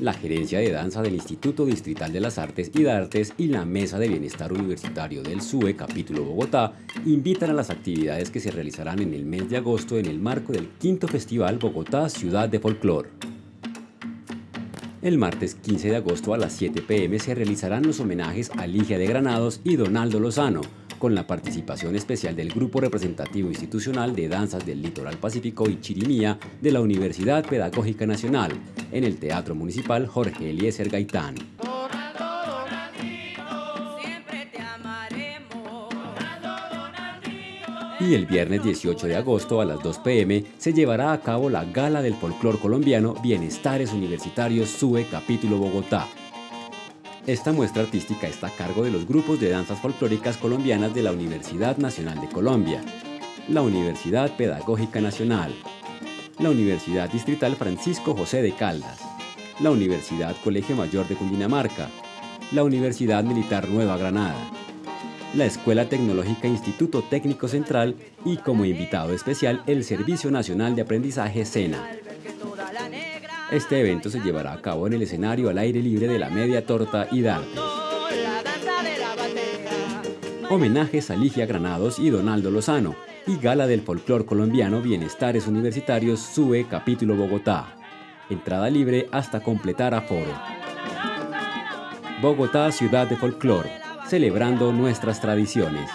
la Gerencia de Danza del Instituto Distrital de las Artes y Artes y la Mesa de Bienestar Universitario del SUE Capítulo Bogotá invitan a las actividades que se realizarán en el mes de agosto en el marco del quinto Festival Bogotá Ciudad de Folclor. El martes 15 de agosto a las 7 pm se realizarán los homenajes a Ligia de Granados y Donaldo Lozano, con la participación especial del Grupo Representativo Institucional de Danzas del Litoral Pacífico y Chirimía de la Universidad Pedagógica Nacional, en el Teatro Municipal Jorge Eliezer Gaitán. Y el viernes 18 de agosto a las 2 pm se llevará a cabo la Gala del Folclor Colombiano Bienestares Universitarios SUE Capítulo Bogotá, esta muestra artística está a cargo de los grupos de danzas folclóricas colombianas de la Universidad Nacional de Colombia, la Universidad Pedagógica Nacional, la Universidad Distrital Francisco José de Caldas, la Universidad Colegio Mayor de Cundinamarca, la Universidad Militar Nueva Granada, la Escuela Tecnológica Instituto Técnico Central y como invitado especial el Servicio Nacional de Aprendizaje SENA. Este evento se llevará a cabo en el escenario al aire libre de la Media Torta y Darte. Homenajes a Ligia Granados y Donaldo Lozano y Gala del Folclor Colombiano Bienestares Universitarios SUE Capítulo Bogotá. Entrada libre hasta completar aforo. Bogotá, ciudad de folclor, celebrando nuestras tradiciones.